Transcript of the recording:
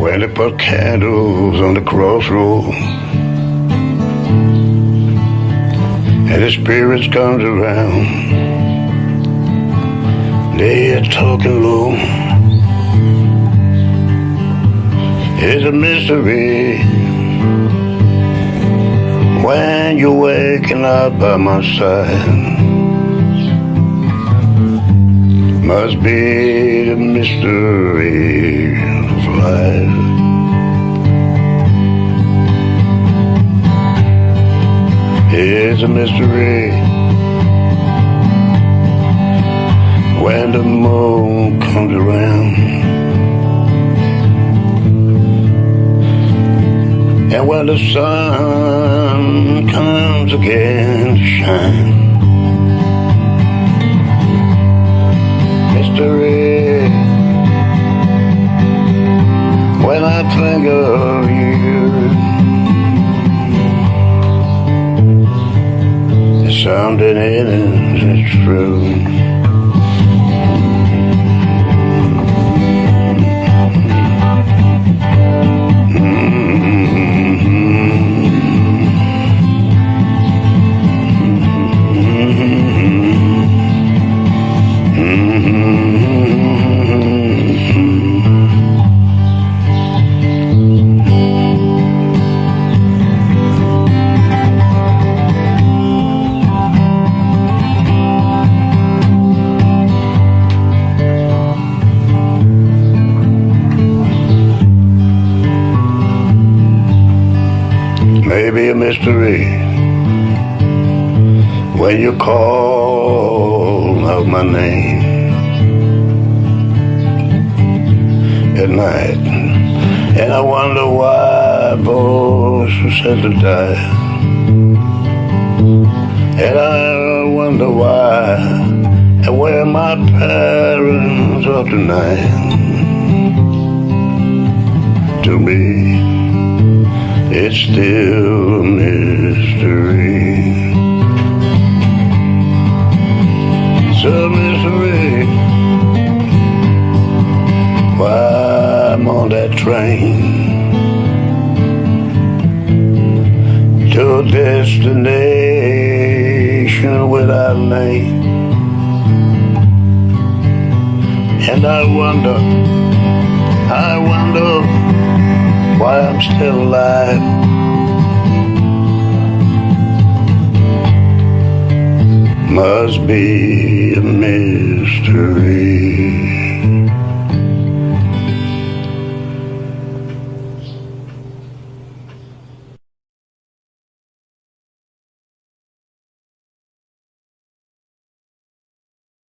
when they put candles on the crossroad and the spirits comes around they are talking low. It's a mystery. When you're waking up by my side must be the mystery of life. It's a mystery when the moon comes around. And when the sun comes again to shine. When I think of you. Something in it that's true. Mm-hmm. Mm-hmm. Mm-hmm. Maybe a mystery when you call out my name at night. And I wonder why sent to die. And I wonder why and where my parents are tonight. To me, still a mystery. It's a mystery why I'm on that train to a destination without name. And I wonder, I wonder why I'm still alive. Must be a mystery.